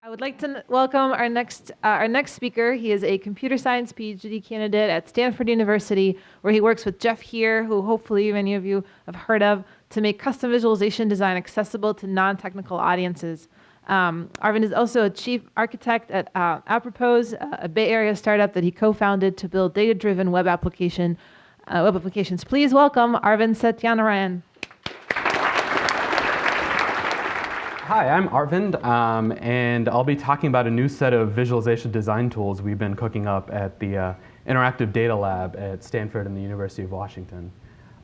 I would like to welcome our next, uh, our next speaker. He is a computer science PhD candidate at Stanford University, where he works with Jeff Heer, who hopefully many of you have heard of, to make custom visualization design accessible to non-technical audiences. Um, Arvind is also a chief architect at uh, Apropos, a Bay Area startup that he co-founded to build data-driven web application uh, web applications. Please welcome Arvind Satyanarayan. Hi, I'm Arvind, um, and I'll be talking about a new set of visualization design tools we've been cooking up at the uh, Interactive Data Lab at Stanford and the University of Washington.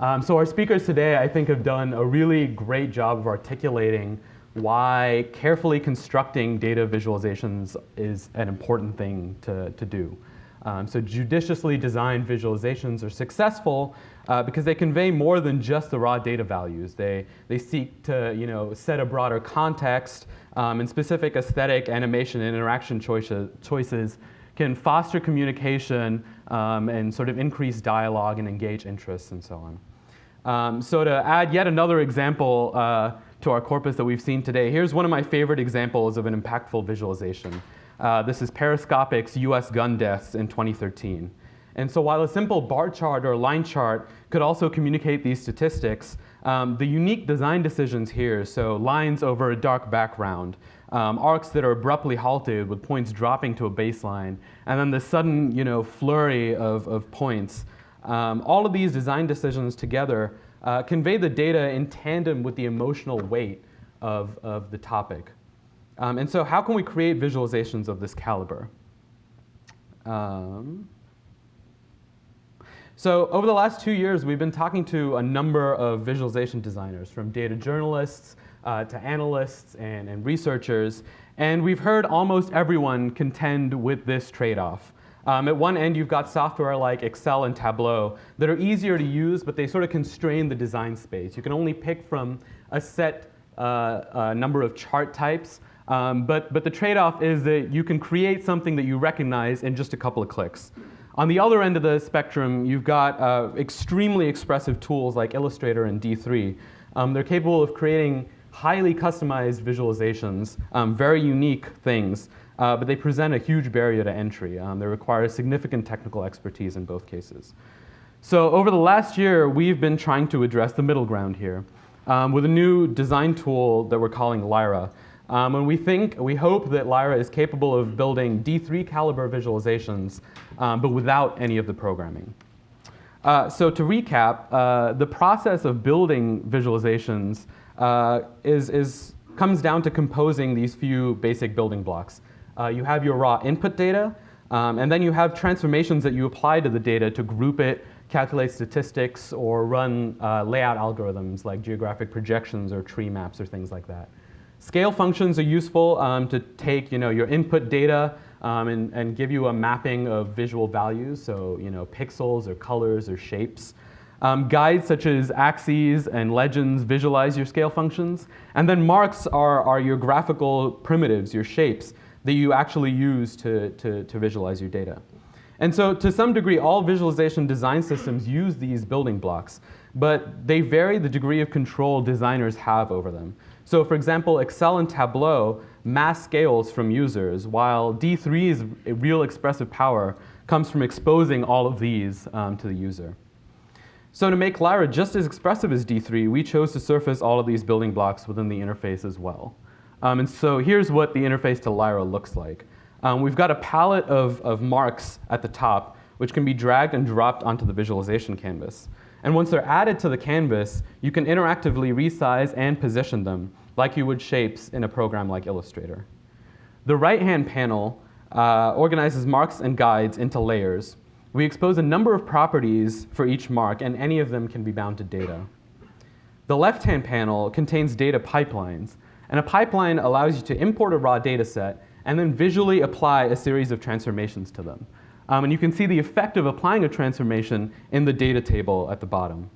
Um, so our speakers today, I think, have done a really great job of articulating why carefully constructing data visualizations is an important thing to, to do. Um, so judiciously designed visualizations are successful uh, because they convey more than just the raw data values. They, they seek to you know, set a broader context um, and specific aesthetic, animation, and interaction choices, choices can foster communication um, and sort of increase dialogue and engage interests and so on. Um, so to add yet another example uh, to our corpus that we've seen today, here's one of my favorite examples of an impactful visualization. Uh, this is Periscopic's US gun deaths in 2013. And so while a simple bar chart or line chart could also communicate these statistics, um, the unique design decisions here, so lines over a dark background, um, arcs that are abruptly halted with points dropping to a baseline, and then the sudden you know, flurry of, of points, um, all of these design decisions together uh, convey the data in tandem with the emotional weight of, of the topic. Um, and so how can we create visualizations of this caliber? So over the last two years, we've been talking to a number of visualization designers, from data journalists uh, to analysts and, and researchers, and we've heard almost everyone contend with this trade-off. Um, at one end, you've got software like Excel and Tableau that are easier to use, but they sort of constrain the design space. You can only pick from a set uh, uh, number of chart types, um, but, but the trade-off is that you can create something that you recognize in just a couple of clicks. On the other end of the spectrum, you've got uh, extremely expressive tools like Illustrator and D3. Um, they're capable of creating highly customized visualizations, um, very unique things, uh, but they present a huge barrier to entry. Um, they require significant technical expertise in both cases. So over the last year, we've been trying to address the middle ground here um, with a new design tool that we're calling Lyra. Um, and we think, we hope that Lyra is capable of building D3 caliber visualizations, um, but without any of the programming. Uh, so to recap, uh, the process of building visualizations uh, is, is, comes down to composing these few basic building blocks. Uh, you have your raw input data, um, and then you have transformations that you apply to the data to group it, calculate statistics, or run uh, layout algorithms like geographic projections or tree maps or things like that. Scale functions are useful um, to take you know, your input data um, and, and give you a mapping of visual values, so you know, pixels or colors or shapes. Um, guides such as axes and legends visualize your scale functions. And then marks are, are your graphical primitives, your shapes, that you actually use to, to, to visualize your data. And so to some degree, all visualization design systems use these building blocks, but they vary the degree of control designers have over them. So for example, Excel and Tableau mass scales from users, while D3's real expressive power comes from exposing all of these um, to the user. So to make Lyra just as expressive as D3, we chose to surface all of these building blocks within the interface as well. Um, and so here's what the interface to Lyra looks like. Um, we've got a palette of, of marks at the top, which can be dragged and dropped onto the visualization canvas. And once they're added to the canvas, you can interactively resize and position them like you would shapes in a program like Illustrator. The right-hand panel uh, organizes marks and guides into layers. We expose a number of properties for each mark, and any of them can be bound to data. The left-hand panel contains data pipelines, and a pipeline allows you to import a raw data set and then visually apply a series of transformations to them. Um, and you can see the effect of applying a transformation in the data table at the bottom.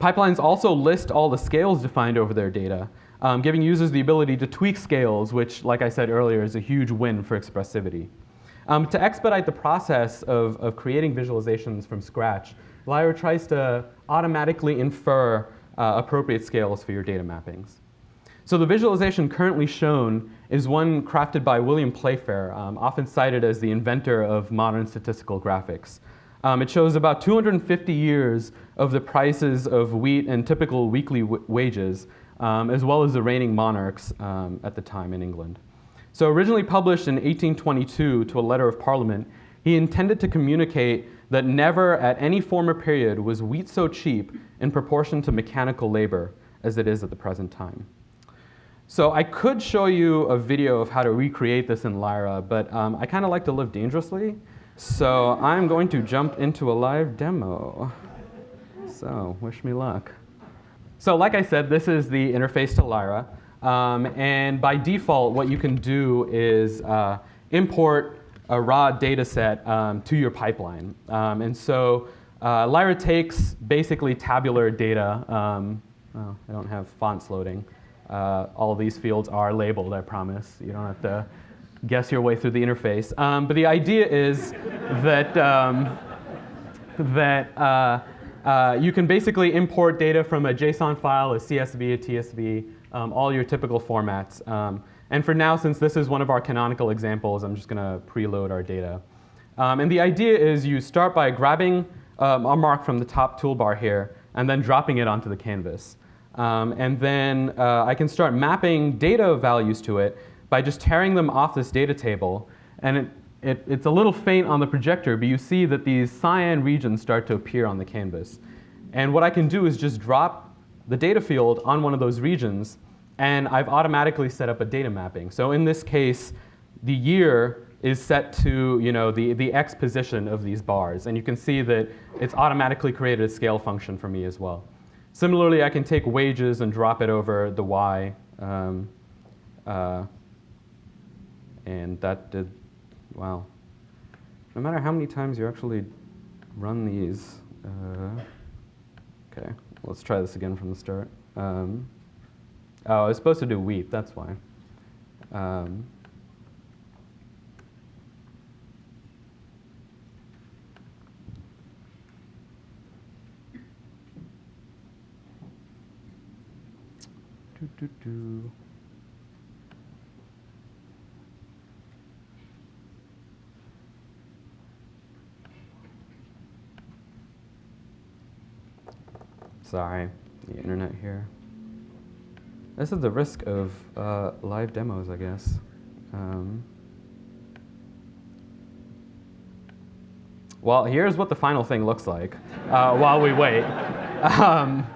Pipelines also list all the scales defined over their data, um, giving users the ability to tweak scales, which, like I said earlier, is a huge win for expressivity. Um, to expedite the process of, of creating visualizations from scratch, Lyra tries to automatically infer uh, appropriate scales for your data mappings. So the visualization currently shown is one crafted by William Playfair, um, often cited as the inventor of modern statistical graphics. Um, it shows about 250 years of the prices of wheat and typical weekly wages, um, as well as the reigning monarchs um, at the time in England. So originally published in 1822 to a letter of parliament, he intended to communicate that never at any former period was wheat so cheap in proportion to mechanical labor as it is at the present time. So I could show you a video of how to recreate this in Lyra, but um, I kind of like to live dangerously. So I'm going to jump into a live demo. So wish me luck. So like I said, this is the interface to Lyra. Um, and by default, what you can do is uh, import a raw data set um, to your pipeline. Um, and so uh, Lyra takes basically tabular data. Um, oh, I don't have fonts loading. Uh, all these fields are labeled, I promise. You don't have to guess your way through the interface. Um, but the idea is that, um, that uh, uh, you can basically import data from a JSON file, a CSV, a TSV, um, all your typical formats. Um, and for now, since this is one of our canonical examples, I'm just going to preload our data. Um, and the idea is you start by grabbing um, a mark from the top toolbar here and then dropping it onto the canvas. Um, and then uh, I can start mapping data values to it by just tearing them off this data table. And it, it, it's a little faint on the projector, but you see that these cyan regions start to appear on the canvas. And what I can do is just drop the data field on one of those regions, and I've automatically set up a data mapping. So in this case, the year is set to you know, the, the x position of these bars. And you can see that it's automatically created a scale function for me as well. Similarly, I can take wages and drop it over the y. Um, uh, and that did, wow. No matter how many times you actually run these, uh, okay, let's try this again from the start. Um, oh, I was supposed to do wheat, that's why. Um, Do, do, do. Sorry, the internet here. This is the risk of uh, live demos, I guess. Um, well, here's what the final thing looks like uh, while we wait. Um,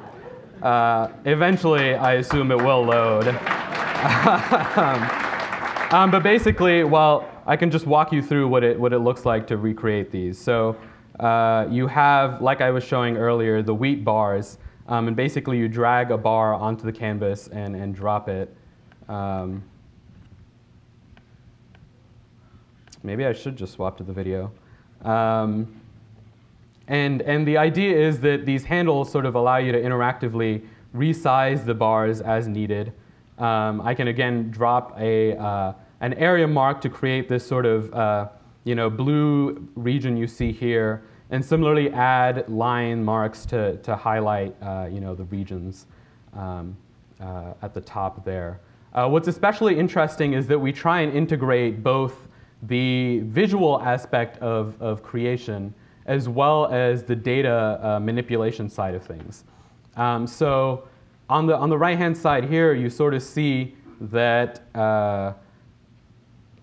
uh, eventually, I assume it will load. um, but basically, well, I can just walk you through what it, what it looks like to recreate these. So uh, you have, like I was showing earlier, the wheat bars. Um, and basically, you drag a bar onto the canvas and, and drop it. Um, maybe I should just swap to the video. Um, and, and the idea is that these handles sort of allow you to interactively resize the bars as needed. Um, I can again drop a, uh, an area mark to create this sort of uh, you know, blue region you see here, and similarly add line marks to, to highlight uh, you know, the regions um, uh, at the top there. Uh, what's especially interesting is that we try and integrate both the visual aspect of, of creation as well as the data uh, manipulation side of things. Um, so on the, on the right-hand side here, you sort of see that, uh,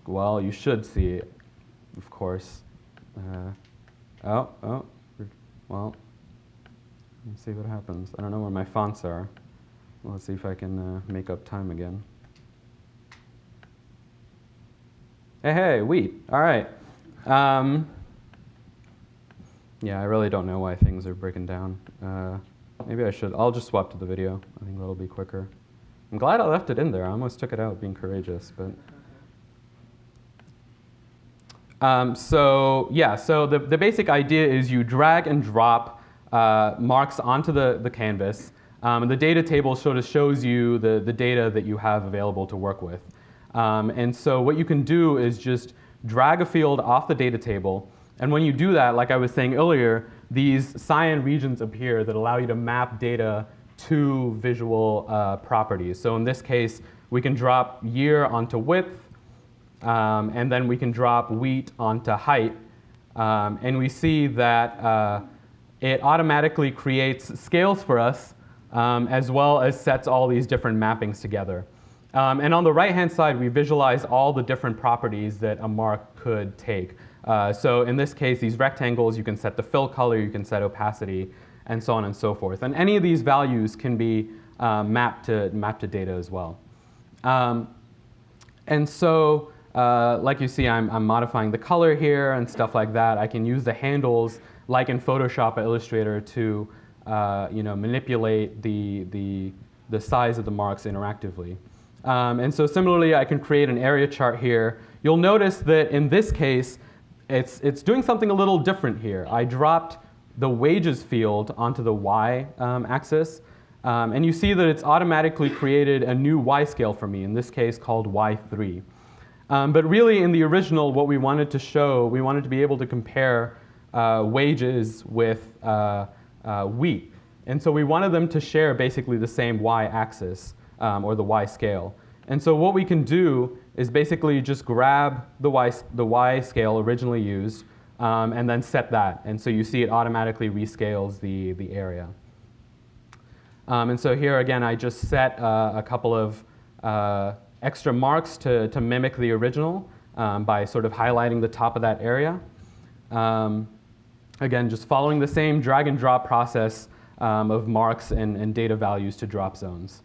well, you should see it, of course. Uh, oh, oh, well, let's see what happens. I don't know where my fonts are. let's see if I can uh, make up time again. Hey, hey, wheat, all right. Um, yeah, I really don't know why things are breaking down. Uh, maybe I should, I'll just swap to the video. I think that'll be quicker. I'm glad I left it in there. I almost took it out being courageous, but. Um, so yeah, so the, the basic idea is you drag and drop uh, marks onto the, the canvas. Um, and the data table sort of shows you the, the data that you have available to work with. Um, and so what you can do is just drag a field off the data table and when you do that, like I was saying earlier, these cyan regions appear that allow you to map data to visual uh, properties. So in this case, we can drop year onto width, um, and then we can drop wheat onto height. Um, and we see that uh, it automatically creates scales for us, um, as well as sets all these different mappings together. Um, and on the right-hand side, we visualize all the different properties that a mark could take. Uh, so in this case, these rectangles, you can set the fill color, you can set opacity, and so on and so forth. And any of these values can be uh, mapped, to, mapped to data as well. Um, and so, uh, like you see, I'm, I'm modifying the color here and stuff like that. I can use the handles, like in Photoshop or Illustrator, to uh, you know, manipulate the, the, the size of the marks interactively. Um, and so similarly, I can create an area chart here. You'll notice that in this case, it's, it's doing something a little different here. I dropped the wages field onto the y um, axis. Um, and you see that it's automatically created a new y scale for me, in this case called y3. Um, but really in the original, what we wanted to show, we wanted to be able to compare uh, wages with uh, uh, wheat. And so we wanted them to share basically the same y axis um, or the y scale. And so what we can do is basically you just grab the y, the y scale originally used um, and then set that. And so you see it automatically rescales the, the area. Um, and so here again, I just set uh, a couple of uh, extra marks to, to mimic the original um, by sort of highlighting the top of that area. Um, again, just following the same drag and drop process um, of marks and, and data values to drop zones.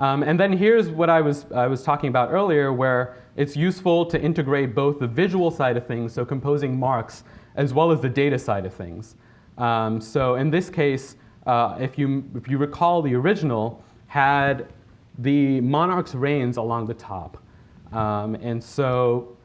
Um, and then here's what I was, I was talking about earlier, where it's useful to integrate both the visual side of things, so composing marks, as well as the data side of things. Um, so in this case, uh, if, you, if you recall, the original had the monarch's reigns along the top. Um, and so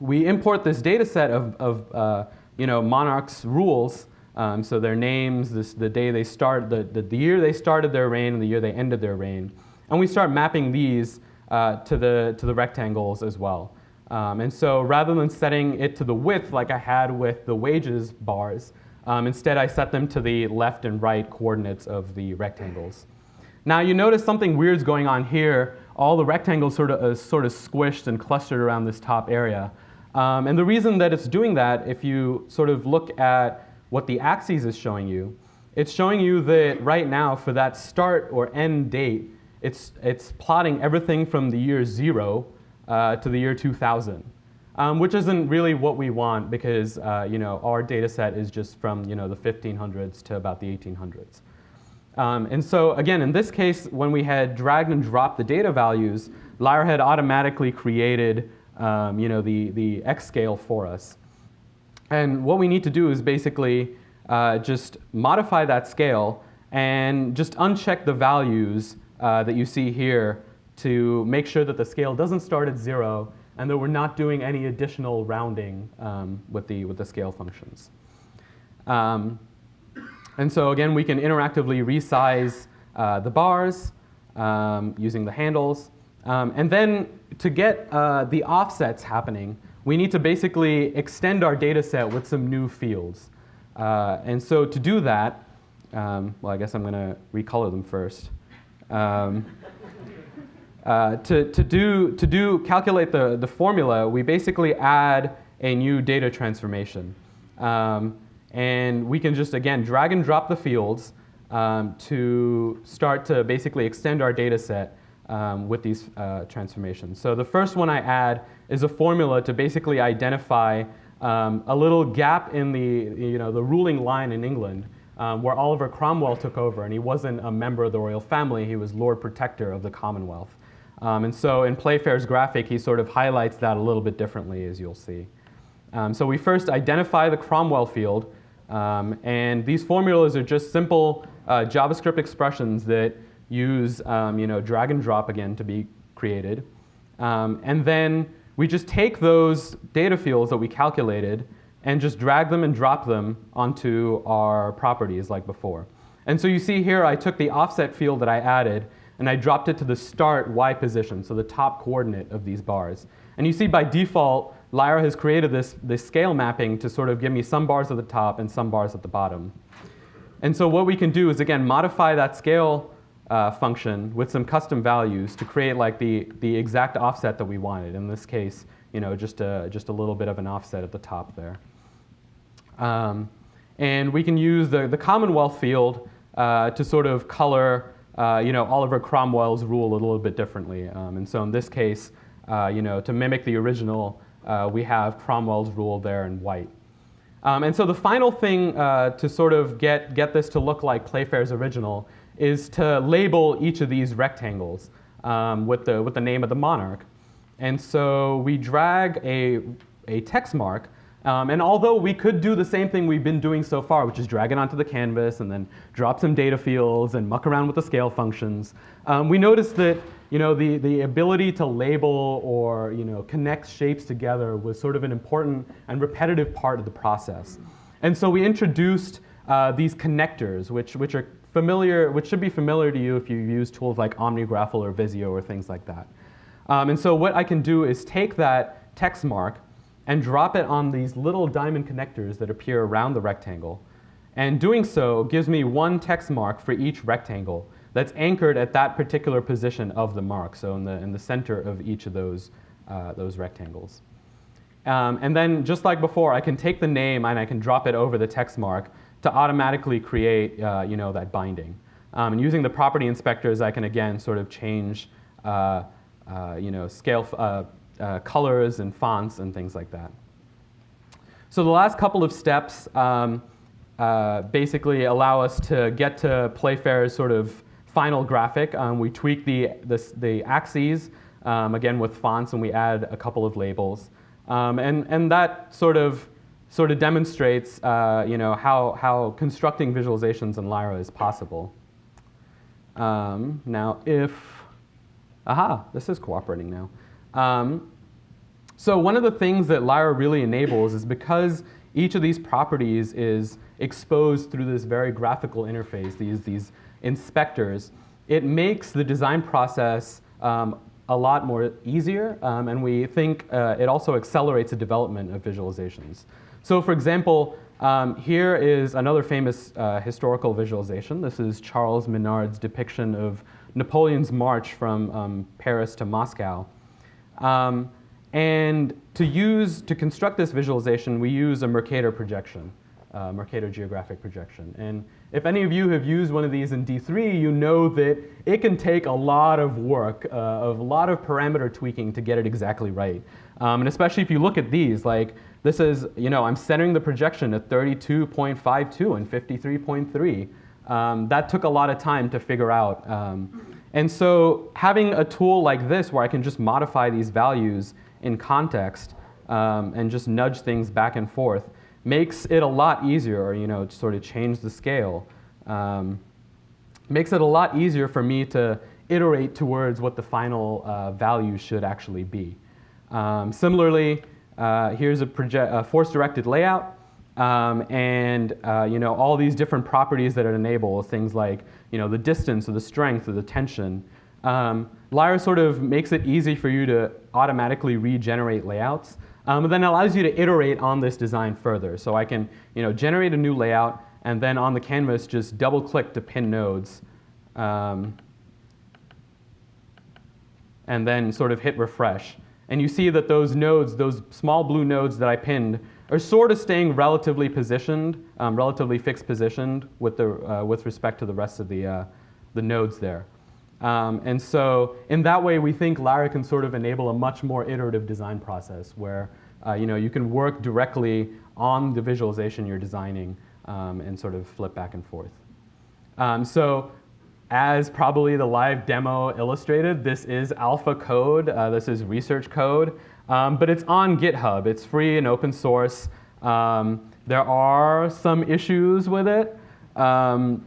we import this data set of, of uh, you know, monarchs' rules, um, so their names, this, the day they start, the, the, the, year they started their reign and the year they ended their reign. And we start mapping these uh, to, the, to the rectangles as well. Um, and so rather than setting it to the width like I had with the wages bars, um, instead I set them to the left and right coordinates of the rectangles. Now you notice something weird's going on here. All the rectangles sort of, uh, sort of squished and clustered around this top area. Um, and the reason that it's doing that, if you sort of look at what the axes is showing you, it's showing you that right now for that start or end date, it's, it's plotting everything from the year zero uh, to the year 2000, um, which isn't really what we want because uh, you know, our data set is just from you know, the 1500s to about the 1800s. Um, and so again, in this case, when we had dragged and dropped the data values, Lyra had automatically created um, you know, the, the X scale for us. And what we need to do is basically uh, just modify that scale and just uncheck the values uh, that you see here to make sure that the scale doesn't start at zero and that we're not doing any additional rounding um, with, the, with the scale functions. Um, and so again, we can interactively resize uh, the bars um, using the handles. Um, and then to get uh, the offsets happening, we need to basically extend our data set with some new fields. Uh, and so to do that, um, well, I guess I'm going to recolor them first. Um, uh, to, to, do, to do, calculate the, the formula, we basically add a new data transformation. Um, and we can just, again, drag and drop the fields um, to start to basically extend our data set um, with these uh, transformations. So the first one I add is a formula to basically identify um, a little gap in the, you know, the ruling line in England um, where Oliver Cromwell took over, and he wasn't a member of the royal family, he was Lord Protector of the Commonwealth. Um, and so in Playfair's graphic, he sort of highlights that a little bit differently, as you'll see. Um, so we first identify the Cromwell field, um, and these formulas are just simple uh, JavaScript expressions that use um, you know, drag and drop again to be created. Um, and then we just take those data fields that we calculated and just drag them and drop them onto our properties like before. And so you see here, I took the offset field that I added and I dropped it to the start y position, so the top coordinate of these bars. And you see by default, Lyra has created this, this scale mapping to sort of give me some bars at the top and some bars at the bottom. And so what we can do is, again, modify that scale uh, function with some custom values to create like the, the exact offset that we wanted. In this case, you know, just a, just a little bit of an offset at the top there. Um, and we can use the, the Commonwealth field uh, to sort of color uh, you know, Oliver Cromwell's rule a little bit differently. Um, and so in this case, uh, you know, to mimic the original, uh, we have Cromwell's rule there in white. Um, and so the final thing uh, to sort of get, get this to look like Playfair's original is to label each of these rectangles um, with, the, with the name of the monarch. And so we drag a, a text mark um, and although we could do the same thing we've been doing so far, which is drag it onto the canvas and then drop some data fields and muck around with the scale functions, um, we noticed that you know, the, the ability to label or you know, connect shapes together was sort of an important and repetitive part of the process. And so we introduced uh, these connectors, which, which are familiar, which should be familiar to you if you use tools like OmniGraffle or Visio or things like that. Um, and so what I can do is take that text mark and drop it on these little diamond connectors that appear around the rectangle. And doing so gives me one text mark for each rectangle that's anchored at that particular position of the mark, so in the, in the center of each of those, uh, those rectangles. Um, and then just like before, I can take the name and I can drop it over the text mark to automatically create uh, you know, that binding. Um, and using the property inspectors, I can again sort of change uh, uh you know, scale, uh, uh, colors and fonts and things like that. So the last couple of steps um, uh, basically allow us to get to Playfair's sort of final graphic. Um, we tweak the, the, the axes, um, again with fonts, and we add a couple of labels. Um, and, and that sort of, sort of demonstrates uh, you know, how, how constructing visualizations in Lyra is possible. Um, now if, aha, this is cooperating now. Um, so one of the things that Lyra really enables is because each of these properties is exposed through this very graphical interface, these, these inspectors, it makes the design process um, a lot more easier, um, and we think uh, it also accelerates the development of visualizations. So for example, um, here is another famous uh, historical visualization. This is Charles Minard's depiction of Napoleon's march from um, Paris to Moscow. Um, and to use, to construct this visualization, we use a Mercator projection, uh, Mercator geographic projection. And if any of you have used one of these in D3, you know that it can take a lot of work, uh, of a lot of parameter tweaking to get it exactly right. Um, and especially if you look at these, like this is, you know, I'm centering the projection at 32.52 and 53.3. Um, that took a lot of time to figure out. Um, and so having a tool like this where I can just modify these values in context um, and just nudge things back and forth makes it a lot easier, you know, to sort of change the scale. Um, makes it a lot easier for me to iterate towards what the final uh, value should actually be. Um, similarly, uh, here's a, a force-directed layout. Um, and uh, you know all these different properties that it enables, things like you know the distance or the strength or the tension. Um, Lyra sort of makes it easy for you to automatically regenerate layouts, um, but then allows you to iterate on this design further. So I can you know generate a new layout and then on the canvas just double click to pin nodes. Um, and then sort of hit refresh. And you see that those nodes, those small blue nodes that I pinned, are sort of staying relatively positioned, um, relatively fixed positioned with, the, uh, with respect to the rest of the, uh, the nodes there. Um, and so in that way, we think Lyra can sort of enable a much more iterative design process where uh, you, know, you can work directly on the visualization you're designing um, and sort of flip back and forth. Um, so as probably the live demo illustrated, this is alpha code. Uh, this is research code. Um, but it's on GitHub. It's free and open source. Um, there are some issues with it, um,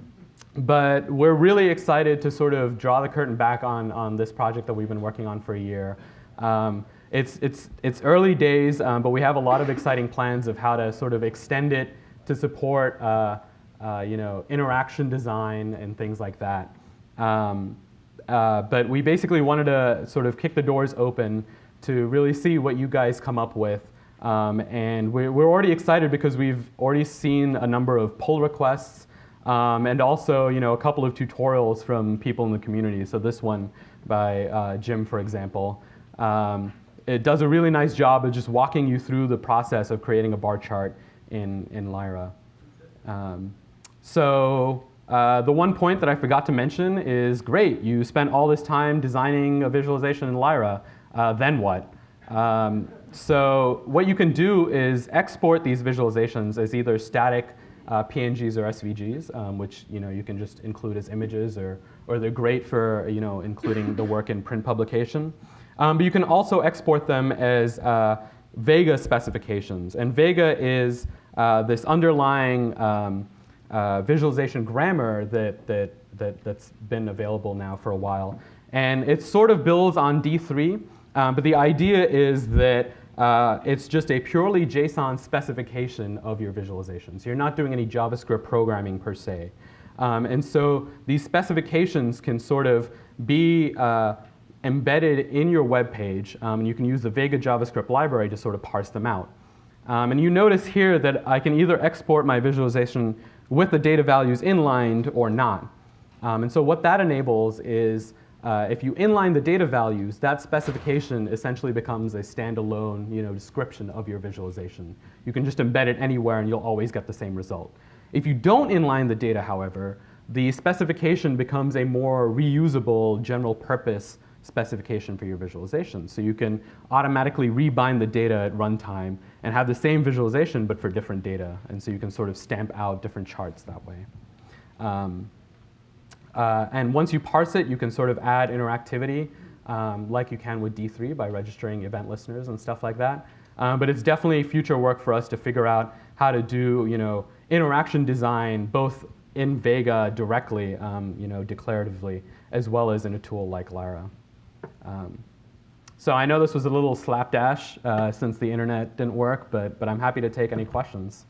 but we're really excited to sort of draw the curtain back on, on this project that we've been working on for a year. Um, it's, it's, it's early days, um, but we have a lot of exciting plans of how to sort of extend it to support uh, uh, you know, interaction design and things like that. Um, uh, but we basically wanted to sort of kick the doors open to really see what you guys come up with. Um, and we're, we're, already excited because we've already seen a number of pull requests um, and also you know a couple of tutorials from people in the community. So this one by uh, Jim, for example. Um, it does a really nice job of just walking you through the process of creating a bar chart in, in Lyra. Um, so uh, the one point that I forgot to mention is great, you spent all this time designing a visualization in Lyra, uh, then what? Um, so what you can do is export these visualizations as either static uh, PNGs or SVGs, um, which you know you can just include as images, or or they're great for you know including the work in print publication. Um, but you can also export them as uh, Vega specifications, and Vega is uh, this underlying um, uh, visualization grammar that that that that's been available now for a while, and it sort of builds on D3. Um, but the idea is that uh, it's just a purely JSON specification of your visualization. So you're not doing any JavaScript programming per se. Um, and so these specifications can sort of be uh, embedded in your web page. Um, and you can use the Vega JavaScript library to sort of parse them out. Um, and you notice here that I can either export my visualization with the data values inlined or not. Um, and so what that enables is uh, if you inline the data values, that specification essentially becomes a standalone you know, description of your visualization. You can just embed it anywhere and you'll always get the same result. If you don't inline the data, however, the specification becomes a more reusable general purpose specification for your visualization. So you can automatically rebind the data at runtime and have the same visualization but for different data. And so you can sort of stamp out different charts that way. Um, uh, and once you parse it, you can sort of add interactivity um, like you can with D3 by registering event listeners and stuff like that. Um, but it's definitely future work for us to figure out how to do you know, interaction design both in Vega directly, um, you know, declaratively, as well as in a tool like Lyra. Um, so I know this was a little slapdash uh, since the internet didn't work, but, but I'm happy to take any questions.